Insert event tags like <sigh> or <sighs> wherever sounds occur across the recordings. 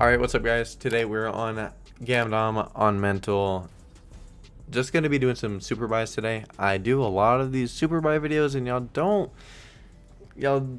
Alright, what's up guys? Today we're on Gamdom on Mental. Just gonna be doing some super buys today. I do a lot of these super buy videos and y'all don't y'all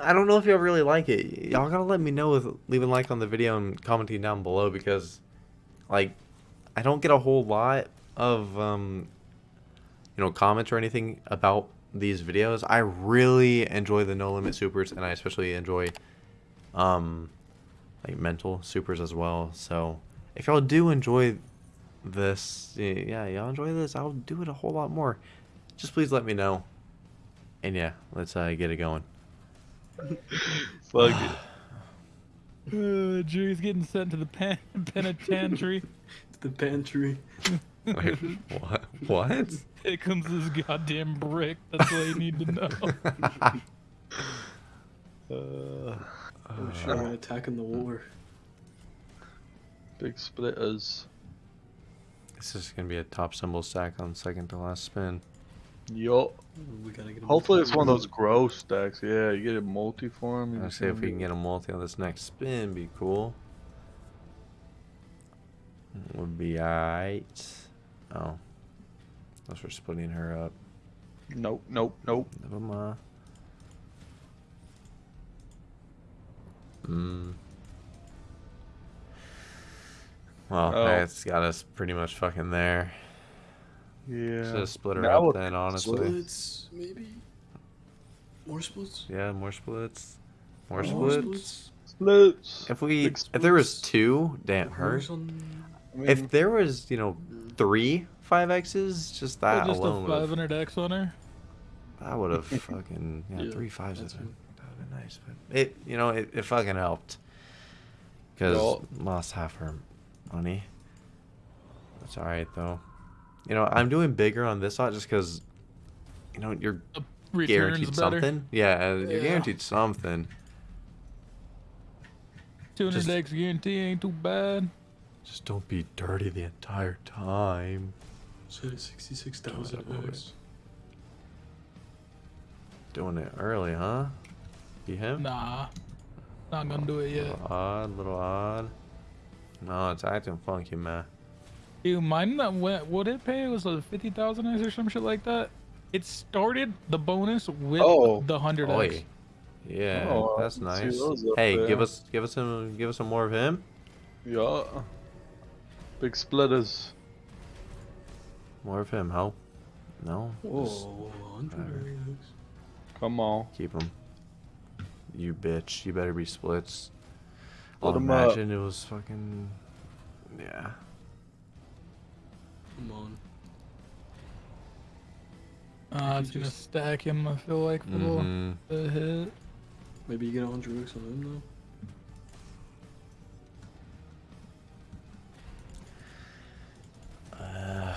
I don't know if y'all really like it. Y'all gotta let me know with leaving a like on the video and commenting down below because like I don't get a whole lot of um you know comments or anything about these videos. I really enjoy the no limit supers and I especially enjoy um like mental supers as well. So if y'all do enjoy this, yeah, y'all enjoy this, I'll do it a whole lot more. Just please let me know. And yeah, let's uh, get it going. <laughs> Fuck it. <sighs> Uh, Drew's getting sent to the pen- <laughs> penitentiary. <laughs> the pantry. Wait, what? What? Here comes this goddamn brick. That's all you need to know. Uh, Oh shit, we're attacking the war. big splitters. This is gonna be a top symbol stack on second to last spin. Yo. We gotta get 'em Hopefully it's one of those grow stacks. Yeah, you get a multi-form. Let's see if we can get a multi on this next spin. Be cool. Would be alright. Oh, unless we're splitting her up. Nope, nope, nope. Never mind. Hmm. Well, Oh. that's got us pretty much fucking there. Yeah. Should have split her Now up then, honestly. Splits, maybe? More splits? Yeah, more splits. More More splits. Splits. If we, Big if there was two, damn her. I mean, If there was, you know, three five X's, just that just a alone would have 500x on her. That would have fucking yeah, Yeah, three fives would that's have fine. Been nice, but it you know it, it fucking helped because Well- lost half her money. That's all right though. You know I'm doing bigger on this lot just because you know you're guaranteed better. something. Yeah, uh, you're Yeah. guaranteed something. 200x guarantee ain't too bad. Just don't be dirty the entire time. So 66,000 Don't Doing it early, huh? Be him? Nah. Not gonna do it yet. Little odd, little odd. No, it's acting funky, man. Dude, mine that went, what it pay was like 50,000x or some shit like that. It started the bonus with Oh. the 100x. Oi. Yeah, Oh, that's nice. Hey, there. give us give us some give us some more of him. yeah. Big splitters. More of him, ho. No? Whoa, Just 100 X. Come on. keep him. You bitch. You better be splits. Split I'll 'em up. imagine it was fucking Yeah. Come on. Uh, If it's you gonna stack him, I feel like, for hmm the the hit. Maybe you get 100 X on him though. Uh,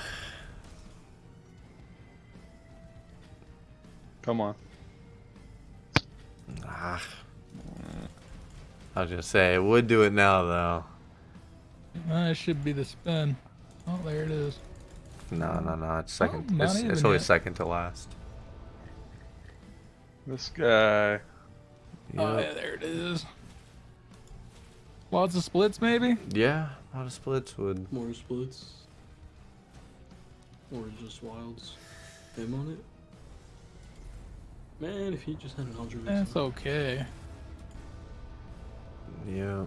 Come on. I was gonna say it would do it now though. Uh, it should be the spin. Oh, there it is. No, no, no. It's second. not it's, even it's always yet. second to last. This guy. Oh, yeah, there it is. Lots of splits, maybe? Yeah, a lot of splits would. More splits. Or just wilds. Him on it. Man, if he just had 100 X. That's okay. Yeah.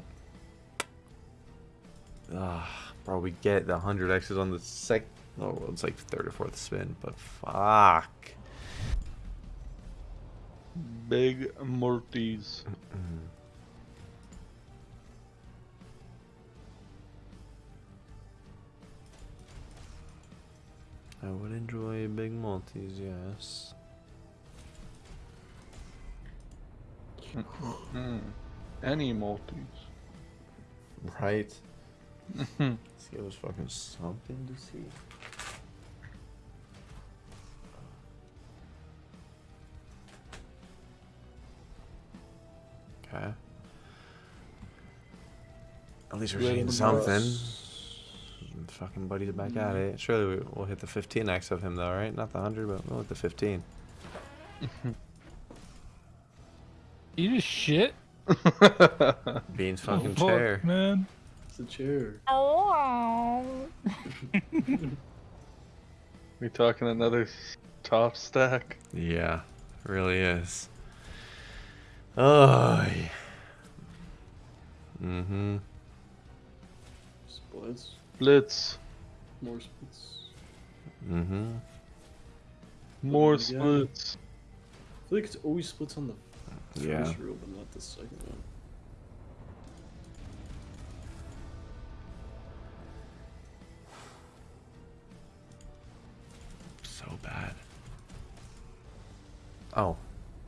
Ah, bro, we get the 100 X's on the sec. Oh, well, it's like third or fourth spin, but fuck. Big Morties. I would enjoy big multis, yes. Mm. Any multis. Right? Let's give us fucking something to see. Okay. At least we're seeing something. Fucking buddy's back at hmm. it. Surely we- we'll hit the 15x of him though, right? Not the 100, but we'll hit the 15. <laughs> You just shit? <laughs> Bean's fucking Oh, fuck, chair. man. It's a chair. we <laughs> talking another top stack? Yeah, really is. Oh. Mm-hmm. Splits. Splits. More splits. Mm-hmm. More splits. I feel like it's always splits on the Yeah. first reel, but not the second one. So bad. Oh.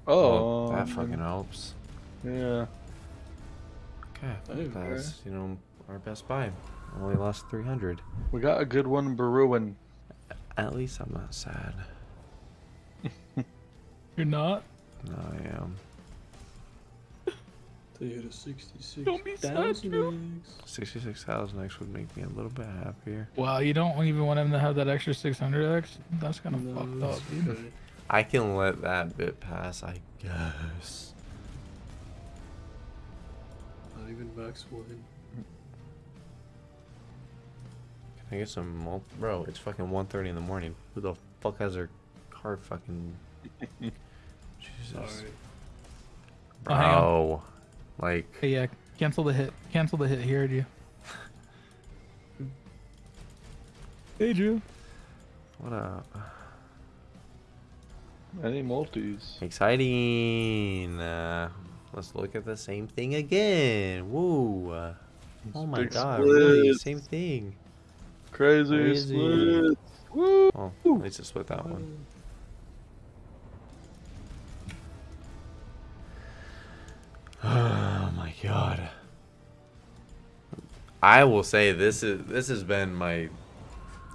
Oh, well, that um, fucking helps. Yeah. Okay. Okay. That's, you know, our best buy. Only lost 300. We got a good one brewing. At least I'm not sad. <laughs> You're not? No, I am. They hit a 66. Don't be sad, 66,000X would make me a little bit happier. Wow, you don't even want him to have that extra 600x? That's kind of No, fucked up, okay. I can let that bit pass, I guess. Not even max one. Can I get some mul- Bro, it's fucking 1.30 in the morning. Who the fuck has their car fucking... <laughs> Jesus. Alright. Oh. Bro. Like... Hey, yeah, cancel the hit. Cancel the hit. He heard you. hey, Drew. What up? Any multis? Exciting. Uh, let's look at the same thing again. Woo. Uh, oh my Big god, really? Same thing. Crazy, Crazy. splits. Woo! Oh, at least I split that one. Oh my god. I will say this is this has been my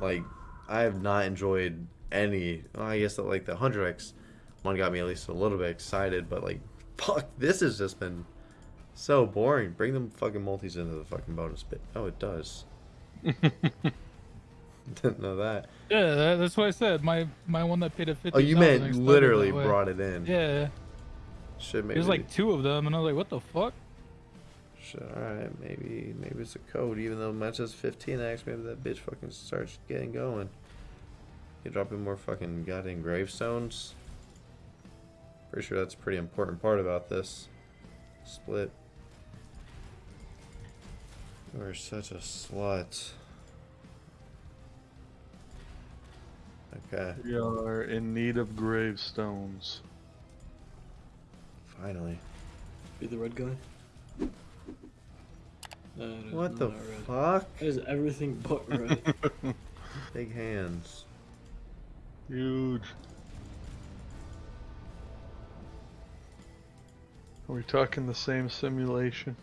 like I have not enjoyed any well, I guess that like the 100x one got me at least a little bit excited but like <laughs> fuck this has just been so boring. Bring them fucking multis into the fucking bonus bit. Oh, it does. <laughs> Didn't know that. Yeah, that's what I said. My my one that paid a 50. Oh, you meant literally brought it in. Yeah, Shit, maybe. there's like two of them, and I was like, what the fuck? Shit, alright, maybe maybe it's a code, even though mine says 15x, maybe that bitch fucking starts getting going. You dropping more fucking goddamn gravestones? Pretty sure that's a pretty important part about this. Split. You are such a slut. Okay, We are in need of gravestones. Finally. Be the red guy. No, What the red. fuck? That is everything but <laughs> red. Big hands. Huge. Are we talking the same simulation?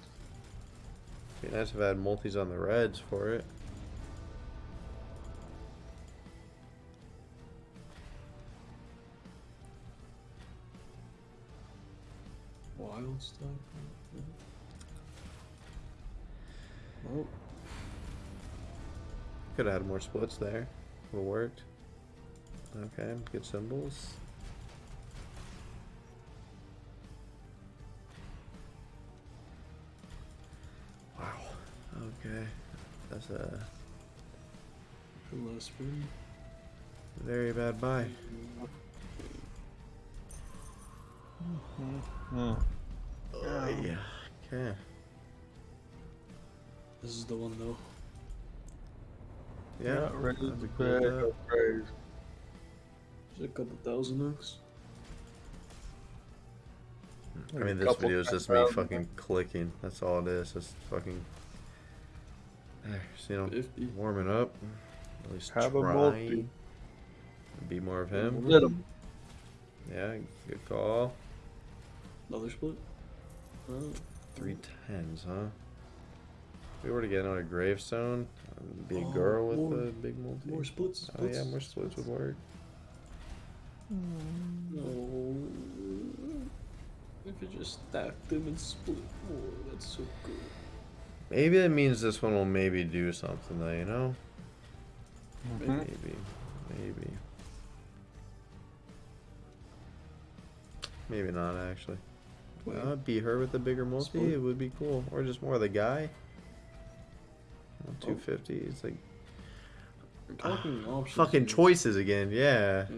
Be nice if I had multis on the reds for it. Wild stuff. Oh, Could have had more splits there. Would have worked. Okay, good symbols. Wow. Okay. That's a last spin. very bad buy. Hmm. Oh, yeah. Okay. This is the one though. Yeah. Not ready that'd to be cool bag with that. of praise. There's a couple thousand X. I mean, this Couple video is just me fucking clicking. That's all it is. Just fucking. Eh, there, so, you know, 50. warming up. At least Have a multi. Be more of him. Lit 'em. Yeah, good call. Another split. Oh, Three tens, huh? If we were to get on a gravestone, it'd be a Oh, girl with more- a big multi. more splits. oh yeah, splits. more splits would work. No. If you just stack them and split more, that's so good. Maybe that means this one will maybe do something though, you know? Mhm. Maybe. Maybe. Maybe not actually. Wait, Uh, be her with a bigger multi. Split. It would be cool, or just more of the guy. Oh. Two fifty. It's like we're talking options. fucking here. choices again. Yeah. Yeah.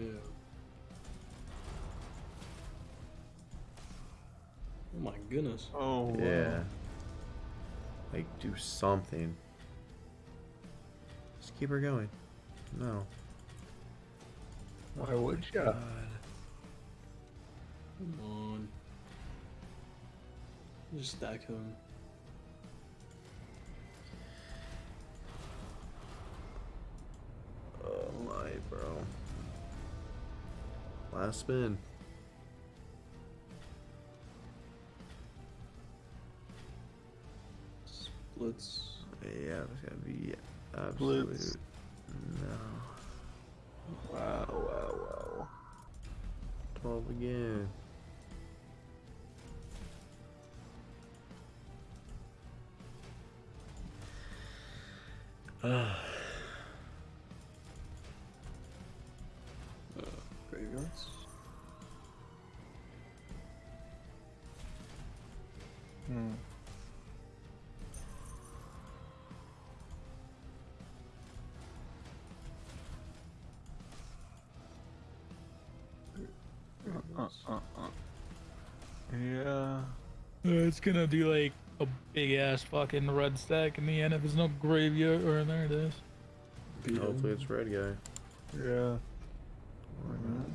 Oh my goodness. Oh, wow. Yeah. Like do something. Just keep her going. No. Why would ya? God. Come on. Just stack him. Oh my, bro. Last spin. Splits. Yeah, it's gotta be absolute. Blitz. No. Wow, wow, wow. 12 again. Uh, graveyards. Hmm. Uh, uh, uh. Yeah. Uh, It's gonna be like a big ass fucking red stack in the end if there's no graveyard or there it is. Hopefully it's red guy. Yeah. Why not?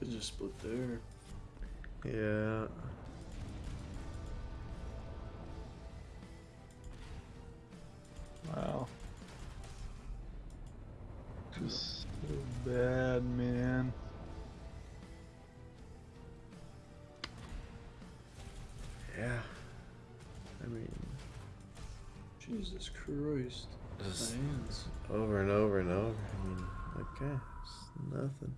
Could just split there. Yeah. Wow. Just so bad, man. Yeah. I mean, Jesus Christ. just over and over and over. I mean, okay, it's nothing.